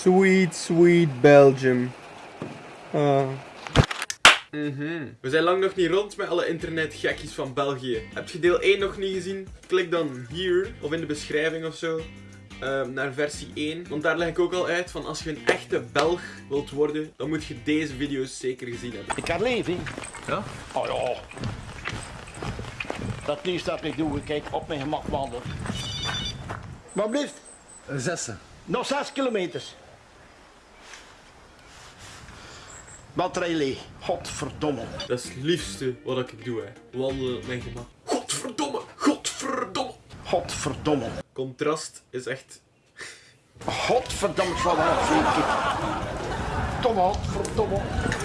Sweet, sweet Belgium. Mhm. We zijn lang nog niet rond met alle internetgekkies van België. Heb je deel 1 nog niet gezien? Klik dan hier of in de beschrijving of zo. ehm, naar versie 1. Want daar leg ik ook al uit van als je een echte Belg wilt worden, dan moet je deze video's zeker gezien hebben. Ik kan leven. Ja? Oh ja. Dat liefst dat ik doe, kijk op mijn gemak wandelen. Maar blijft, Zessen. nog 6 kilometers. Batterij leeg. Godverdomme. Dat is het liefste wat ik doe, hè. Wandelen op mijn gemak. Godverdomme! Godverdomme! Godverdomme. Contrast is echt... Godverdomme, wel zeker. Domme, godverdomme.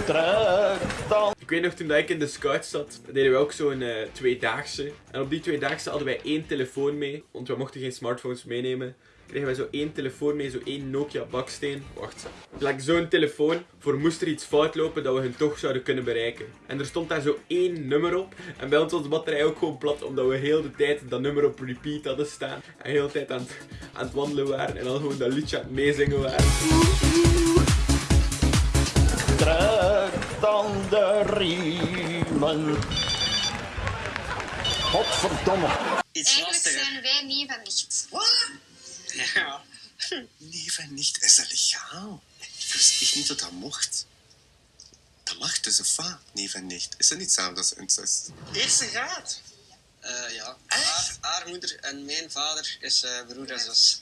Terug dan. Ik weet nog, toen ik in de scout zat, deden we ook zo'n eh tweedaagse. En op die tweedaagse hadden wij één telefoon mee, want we mochten geen smartphones meenemen. Kregen wij zo één telefoon mee, zo één Nokia baksteen. Wacht, like zo'n telefoon, voor moest er iets fout lopen dat we hun toch zouden kunnen bereiken. En er stond daar zo één nummer op. En bij ons was de batterij ook gewoon plat, omdat we heel de tijd dat nummer op repeat hadden staan. En heel de tijd aan het, aan het wandelen waren en dan gewoon dat liedje aan het meezingen waren. Terug dan de riemen. Godverdomme. Iets Eigenlijk lastiger. zijn wij niet van nicht. Ja. Nee, van nicht is dat legaal. Ik wist echt niet dat dat mocht. Dat mag tussen va, nee van nicht. Is dat niet samen als incest? Eerste graad. Eh, ja. Haar, haar moeder en mijn vader is eh, broer en zus.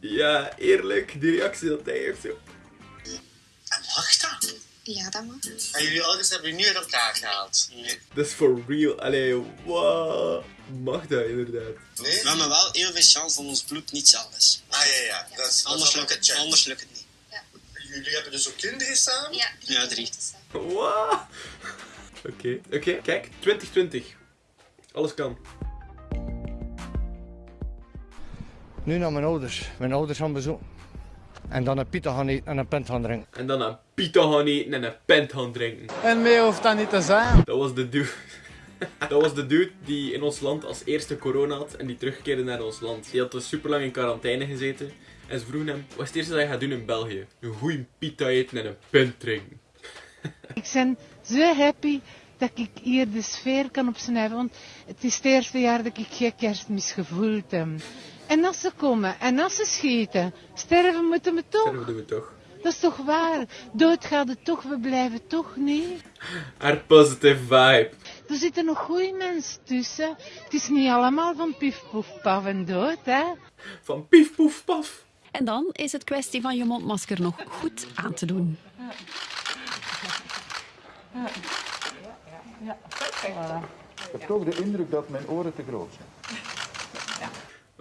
Ja, eerlijk, die reactie dat hij heeft zo. Ja, dat mag. En jullie ouders hebben nu in elkaar gehaald? Nee. Dat is for real. Allee, wow. Mag dat inderdaad? Nee? We hebben wel heel veel chance dat ons bloed niet zelf is. Ah ja, ja. Dat is, Anders dat lukt het, anders lukt het niet. Jullie hebben dus ook kinderen samen? Ja, Ja, drie. Wow. Oké, oké. Kijk, 2020. Alles kan. Nu naar mijn ouders. Mijn ouders gaan bezoek. En dan een pita gaan eten en een pint gaan drinken. En dan een pita gaan eten en een pint gaan drinken. En meer hoeft dat niet te zijn. Dat was de dude. Dat was de dude die in ons land als eerste corona had en die terugkeerde naar ons land. Die had dus super lang in quarantaine gezeten. En ze vroegen hem, wat is het eerste dat je gaat doen in België? Een goeie pita eten en een pint drinken. Ik ben zo happy dat ik hier de sfeer kan opsnuiven. Want het is het eerste jaar dat ik geen kerstmis gevoeld heb. En als ze komen en als ze schieten, sterven moeten we toch. Dat doen we toch. Dat is toch waar? Dood gaat het toch, we blijven toch niet. Haar positive vibe. Er zitten nog goede mensen tussen. Het is niet allemaal van pif, poef, paf en dood, hè? Van pief poef paf. En dan is het kwestie van je mondmasker nog goed aan te doen. Ik heb toch de indruk dat mijn oren te groot zijn.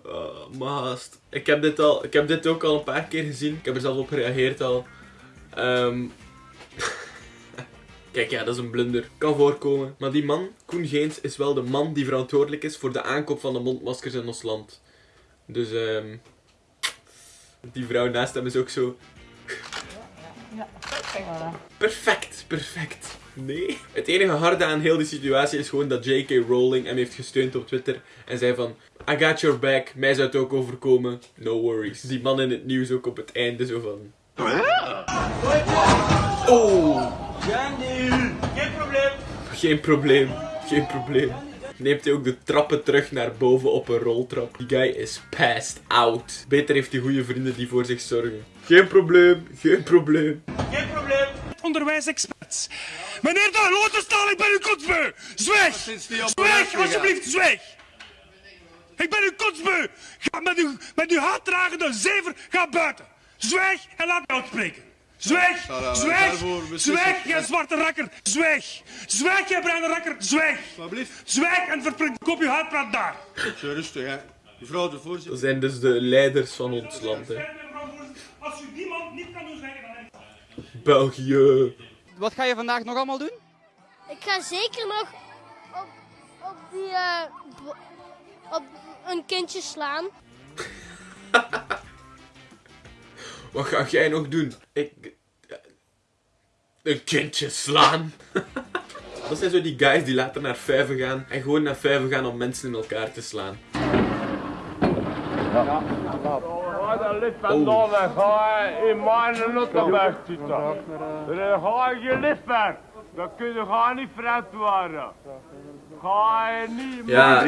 Oh, maast. Ik heb, dit al, ik heb dit ook al een paar keer gezien. Ik heb er zelf op gereageerd al. Ehm, Kijk, ja, dat is een blunder. Kan voorkomen. Maar die man, Koen Geens, is wel de man die verantwoordelijk is voor de aankoop van de mondmaskers in ons land. Dus, ehm die vrouw naast hem is ook zo. Perfect, perfect. Nee. Het enige harde aan heel die situatie is gewoon dat J.K. Rowling hem heeft gesteund op Twitter. En zei van, I got your back, mij zou het ook overkomen, no worries. Die man in het nieuws ook op het einde zo van... Oh! Geen probleem. Geen probleem, geen probleem. Neemt hij ook de trappen terug naar boven op een roltrap. Die guy is passed out. Beter heeft hij goede vrienden die voor zich zorgen. Geen probleem, geen probleem. Geen probleem. Onderwijsexperts. Meneer de Lotenstaal, ik ben uw kotsbeu. Zwijg. Zwijg, alsjeblieft, zwijg. Ik ben uw kotsbeu. Ga met uw, met uw haatdragende zever, ga buiten. Zwijg en laat mij uitspreken. Zwijg, zwijg, zwijg, jij zwarte rakker, zwijg. Zwijg, jij bruine rakker, zwijg. Zwijg en verprint kop uw haatpraat daar. Rustig, hè. Mevrouw de voorzitter. Dat zijn dus de leiders van ons land, hè. Als u die man niet kan doen zwijgen, dan België. Wat ga je vandaag nog allemaal doen? Ik ga zeker nog op, op die, eh, op een kindje slaan. Wat ga jij nog doen? Ik... Een kindje slaan. Dat zijn zo die guys die later naar vijven gaan en gewoon naar vijven gaan om mensen in elkaar te slaan. Dat ligt van ga in mijn Luttenberg zitten. Ga je. Dan kun je gaan niet vreemd Ja,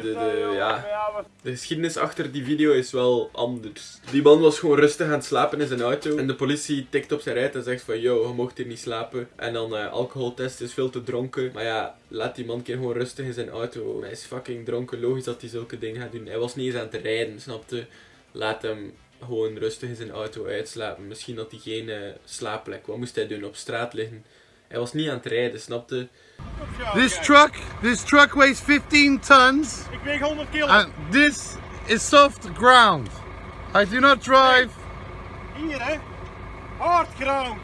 de, ja. de geschiedenis achter die video is wel anders. Die man was gewoon rustig aan het slapen in zijn auto. En de politie tikt op zijn rijt en zegt van, yo, je mocht hier niet slapen. En dan eh alcoholtest is veel te dronken. Maar ja, laat die man een keer gewoon rustig in zijn auto. Hij is fucking dronken, logisch dat hij zulke dingen gaat doen. Hij was niet eens aan het rijden, snapte? Laat hem gewoon rustig in zijn auto uitslapen. Misschien had hij geen eh, slaapplek. Wat moest hij doen? Op straat liggen. Hij was niet aan het rijden, snapte? This truck, this truck weighs 15 tons. Ik weeg 100 kilo. And this is soft ground. I do not drive. Hier hè. Hard ground.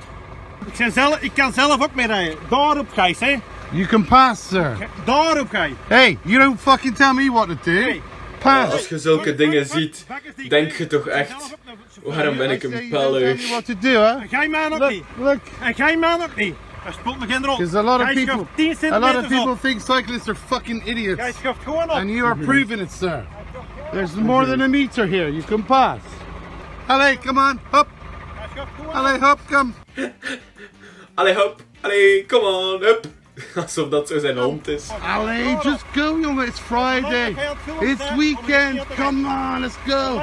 Ik, zelf, ik kan zelf ook mee rijden. Daarop Gijs hè. You can pass, sir. Daarop ga je. Hey, you don't fucking tell me what to do. Pass. Als je zulke dingen ziet, denk je toch echt, waarom ben ik een Tell me pellig? what to do, huh? En jij mij ook Look, niet. look. En jij mij ook niet. Dat speelt me geen rol. Because a lot of people, a lot of people op. think cyclists are fucking Jij idiots. schuift gewoon op. And you are mhm. proving it, sir. There's more than a meter here. You can pass. Allee, come on, hop. Jij schuift gewoon op. Allee, hop, come. Allee hop, allee, come on, hup. Alsof dat zo zijn hond is. Allee, just go, jongen. It's Friday. It's weekend. Come on, let's go.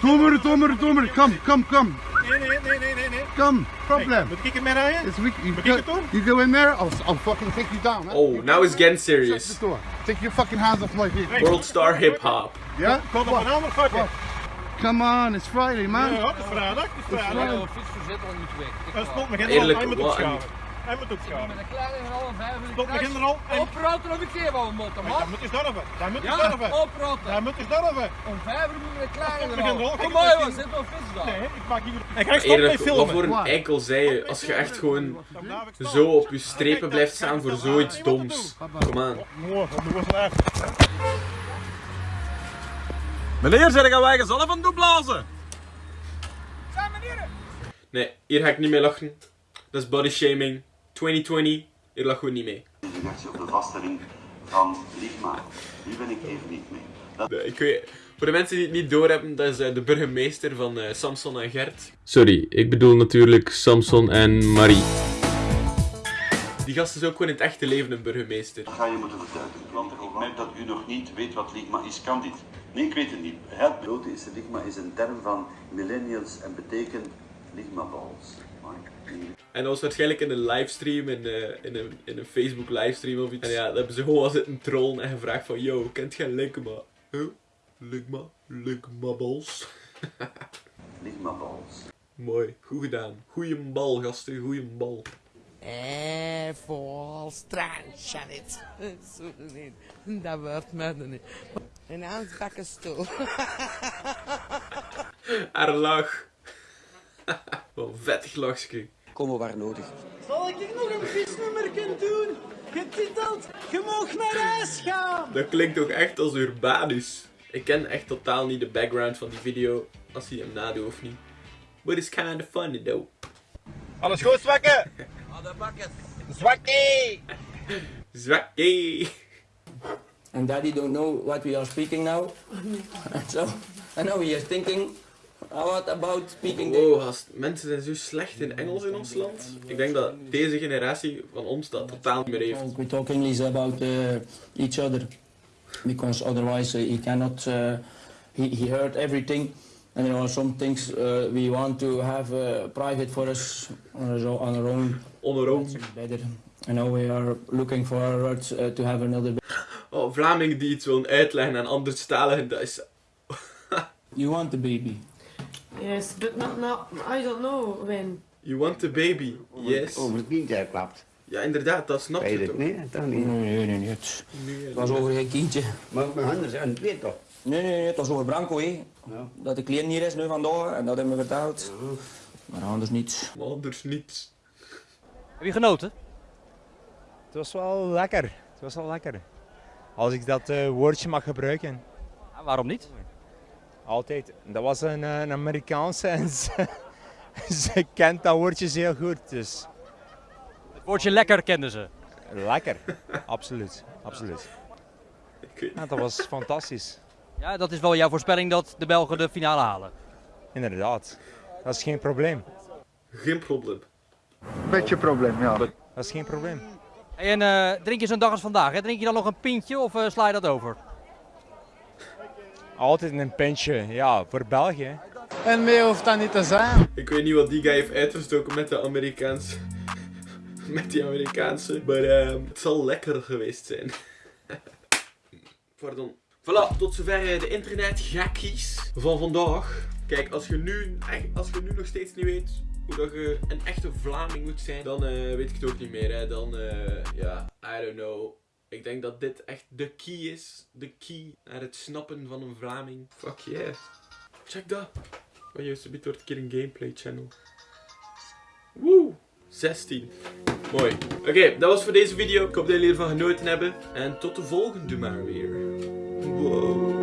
Dommer, dommer, dommer. Come, come, come. Nee, nee, nee, nee, nee, nee. Come, problem. Moet ik ermee rijden? It's week. You Moet go, ik het doen? you go in there. I'll, I'll fucking take you down. Huh? Oh, now it's getting Shut serious. the door. Take your fucking hands off my vehicle. World star hip hop. Yeah? Kom op een ander vakje. Come on, it's Friday, man. Ja, het is vrijdag. Het is vrijdag. Dat speelt me geen rol. Eerlijk, Hij moet wat een- opschalen. Hij moet opschalen. Speelt me geen rol. Hij- Opraten op een keer wel motten, Hij moet eens durven. Hij moet eens Ja, durven. opraten. Hij moet eens durven. Om vijf uur moet je een kleine rol. Kom maar ik jongens, zit wel vis dan. Nee, ik maak hier... En ga je stoppen met Eerlijk, wat voor filmen. een eikel zei je als je echt gewoon zo op je strepen blijft staan voor zoiets doms. Kom aan. Mooi, dat was echt. Meneer, zeg gaan wij gezallen van doen blazen? Nee, hier ga ik niet mee lachen. Dat is body shaming. 2020, hier lachen we niet mee. Op de vaststelling van Ligma. Die ben ik even niet mee. Dat... Ik weet, voor de mensen die het niet doorhebben, dat is eh, de burgemeester van eh, Samson en Gert. Sorry, ik bedoel natuurlijk Samson en Marie. Die gast is ook gewoon in het echte leven een burgemeester. Dat ga je moeten verduidelijken. Want ik merk dat u nog niet weet wat Ligma is. Kan dit? Nee, ik weet het niet. Het grote is, Ligma is een term van millennials en betekent Ligma balls. En dat was waarschijnlijk in een livestream, in, eh, in, een, in een Facebook livestream of iets. En ja, dat hebben ze gewoon al zitten trollen en gevraagd van, yo, kent jij Ligma? Huh? Ligma? Ligma balls? Ligma balls. Mooi, goed gedaan. Goeie bal, gasten, goeie bal. Eh, vol strandschat. Zo niet. Dat wordt me er niet. Een aansbakken stoel. Haar lach. Wat een vettig lachje. Komen waar nodig. Zal ik nog een visnummer doen? Getiteld, je mag naar huis gaan. Dat klinkt toch echt als Urbanus. Ik ken echt totaal niet de background van die video, als hij hem nadoet of niet. But it's kinda funny though. Alles goed, zwakke? Zwakkie! Zwakkie! And daddy don't know what we are speaking now. so, I know he is thinking, what about speaking Wow, gast, mensen zijn zo slecht in Engels in ons land. Ik denk dat deze generatie van ons dat totaal niet meer heeft. We talk English about uh, each other because otherwise uh, he cannot. Uh, he he heard everything, and there are some things uh, we want to have uh, private for us on our own- on our own. On our own. Better. And now we are looking forward uh, to have another. Oh, Vlamingen die iets willen uitleggen aan anderstaligen, dat is... you want the baby? Yes, but not now. I don't know when. You want the baby? Yes. Over het kindje klapt. Ja, inderdaad, dat snap je toch? niet, toch niet? Nee, nee, nee. Het was over geen kindje. Maar mijn handen zijn het weet toch? Nee, nee, nee, het was over Branco, hè. Dat de klein hier is nu vandaag en dat hebben we verteld. Maar anders niets. Maar anders niets. Heb je genoten? Het was wel lekker. Het was wel lekker. Als ik dat eh, woordje mag gebruiken. waarom niet? Altijd. Dat was een, eh, een Amerikaanse en ze, ze kent dat woordje heel goed. Dus. Het woordje lekker kenden ze. Lekker. absoluut. Absoluut. Ja, dat was fantastisch. Ja, dat is wel jouw voorspelling dat de Belgen de finale halen. Inderdaad. Dat is geen probleem. Geen probleem. Beetje probleem, ja. Dat is geen probleem. Hey, en eh, drink je zo'n dag als vandaag? Hè? Drink je dan nog een pintje of eh, sla je dat over? Altijd een pintje, ja, voor België. En meer hoeft dat niet te zijn. Ik weet niet wat die guy heeft uitgestoken met de Amerikaanse. met die Amerikaanse. Maar ehm, het zal lekker geweest zijn. Pardon. Voilà, tot zover eh, de internetgekkies van vandaag. Kijk, als je, nu, echt- als je nu nog steeds niet weet hoe dat je een echte Vlaming moet zijn, dan eh, weet ik het ook niet meer. Hè. Dan, eh, ja, I don't know. Ik denk dat dit echt de key is. De key naar het snappen van een Vlaming. Fuck yeah. Check dat. Oh, juist, een wordt een keer een gameplay channel. Woe! 16. Mooi. Oké, dat was voor deze video. Ik hoop dat jullie ervan genoten hebben. En tot de volgende maar weer. Wow.